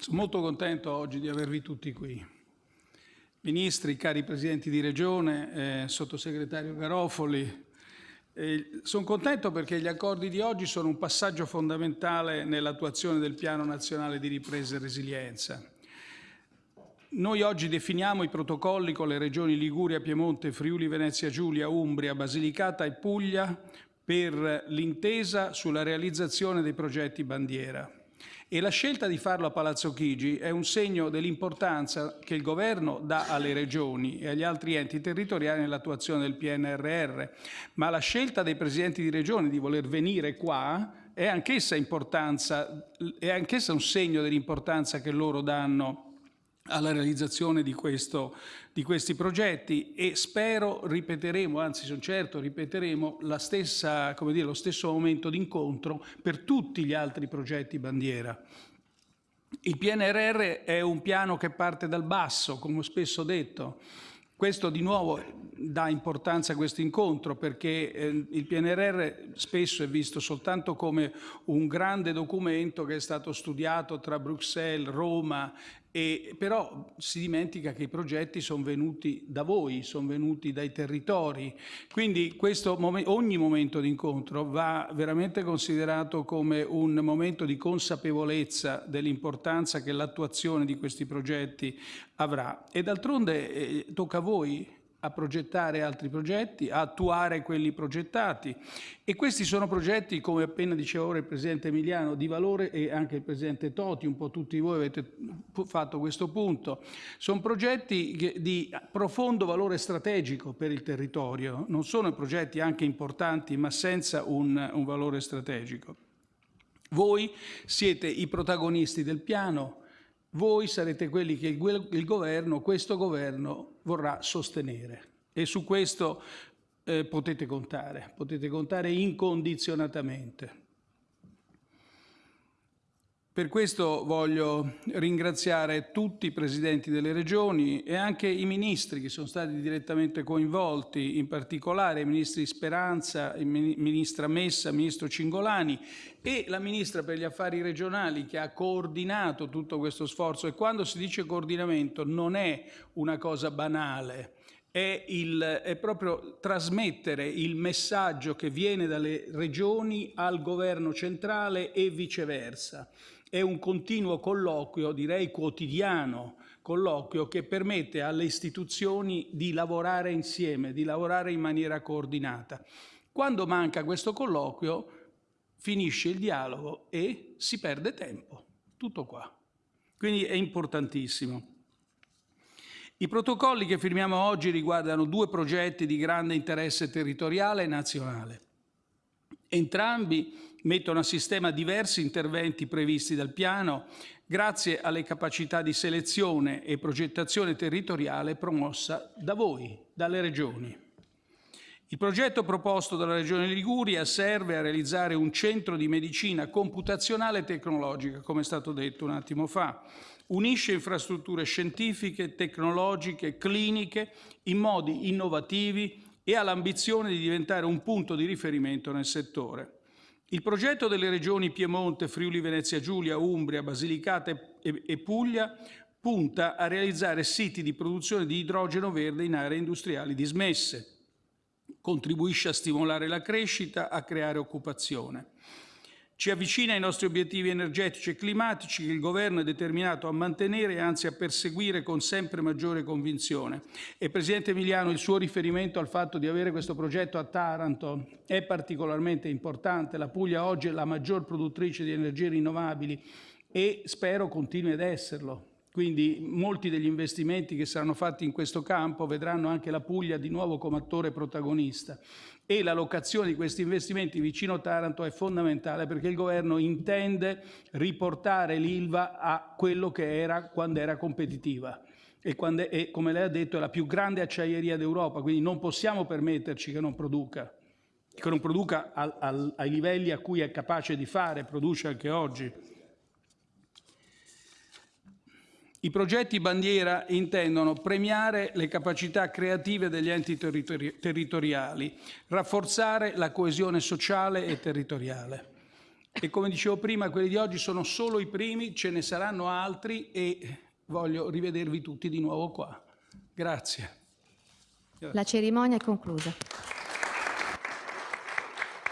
Sono molto contento oggi di avervi tutti qui. Ministri, cari Presidenti di Regione, eh, Sottosegretario Garofoli, eh, sono contento perché gli accordi di oggi sono un passaggio fondamentale nell'attuazione del Piano Nazionale di Ripresa e Resilienza. Noi oggi definiamo i protocolli con le regioni Liguria, Piemonte, Friuli, Venezia Giulia, Umbria, Basilicata e Puglia per l'intesa sulla realizzazione dei progetti bandiera. E la scelta di farlo a Palazzo Chigi è un segno dell'importanza che il Governo dà alle regioni e agli altri enti territoriali nell'attuazione del PNRR, ma la scelta dei presidenti di regione di voler venire qua è anch'essa, è anch'essa un segno dell'importanza che loro danno alla realizzazione di, questo, di, questi progetti e spero ripeteremo, anzi sono certo ripeteremo stessa, dire, lo stesso momento d'incontro per tutti gli altri progetti bandiera. Il PNRR è un piano che parte dal basso, come ho spesso detto. Questo di nuovo dà importanza a questo incontro perché eh, il PNRR spesso è visto soltanto come un grande documento che è stato studiato tra Bruxelles, Roma e, però si dimentica che i progetti sono venuti da voi, sono venuti dai territori, quindi questo, ogni momento di incontro va veramente considerato come un momento di consapevolezza dell'importanza che l'attuazione di questi progetti avrà. E d'altronde eh, tocca a voi a progettare altri progetti, a attuare quelli progettati. E questi sono progetti, come appena diceva ora il Presidente Emiliano, di valore e anche il Presidente Toti, un po' tutti voi avete fatto questo punto. Sono progetti di profondo valore strategico per il territorio, non sono progetti anche importanti ma senza un, un valore strategico. Voi siete i protagonisti del piano, voi sarete quelli che il, governo, questo governo, vorrà sostenere. E su questo eh, potete contare, potete contare incondizionatamente. Per questo voglio ringraziare tutti i presidenti delle regioni e anche i ministri che sono stati direttamente coinvolti, in particolare i ministri Speranza, il ministra Messa, il ministro Cingolani e la ministra per gli affari regionali che ha coordinato tutto questo sforzo. E quando si dice coordinamento non è una cosa banale, è, il, è, proprio trasmettere il messaggio che viene dalle regioni al governo centrale e viceversa è un continuo colloquio, direi quotidiano, colloquio che permette alle istituzioni di lavorare insieme, di lavorare in maniera coordinata. Quando manca questo colloquio finisce il dialogo e si perde tempo. Tutto qua. Quindi è importantissimo. I protocolli che firmiamo oggi riguardano due progetti di grande interesse territoriale e nazionale. Entrambi mettono a sistema diversi interventi previsti dal piano grazie alle capacità di selezione e progettazione territoriale promossa da voi, dalle regioni. Il progetto proposto dalla Regione Liguria serve a realizzare un centro di medicina computazionale e tecnologica, come è stato detto un attimo fa. Unisce infrastrutture scientifiche, tecnologiche, cliniche in modi innovativi e ha l'ambizione di diventare un punto di riferimento nel settore. Il progetto delle regioni Piemonte, Friuli Venezia Giulia, Umbria, Basilicata e Puglia punta a realizzare siti di produzione di idrogeno verde in aree industriali dismesse. Contribuisce a stimolare la crescita, a creare occupazione. Ci avvicina ai nostri obiettivi energetici e climatici che il Governo è determinato a mantenere e anzi a perseguire con sempre maggiore convinzione. E Presidente Emiliano, il suo riferimento al fatto di avere questo progetto a Taranto è particolarmente importante. La Puglia oggi è la maggior produttrice di energie rinnovabili e spero continui ad esserlo. Quindi molti degli investimenti che saranno fatti in questo campo vedranno anche la Puglia di nuovo come attore protagonista e la locazione di questi investimenti vicino Taranto è fondamentale perché il governo intende riportare l'Ilva a quello che era quando era competitiva e, quando è, e come lei ha detto è la più grande acciaieria d'Europa, quindi non possiamo permetterci che non produca, che non produca al, al, ai livelli a cui è capace di fare, produce anche oggi. I progetti bandiera intendono premiare le capacità creative degli enti territori territoriali, rafforzare la coesione sociale e territoriale. E come dicevo prima, quelli di oggi sono solo i primi, ce ne saranno altri e voglio rivedervi tutti di nuovo qua. Grazie. La cerimonia è conclusa.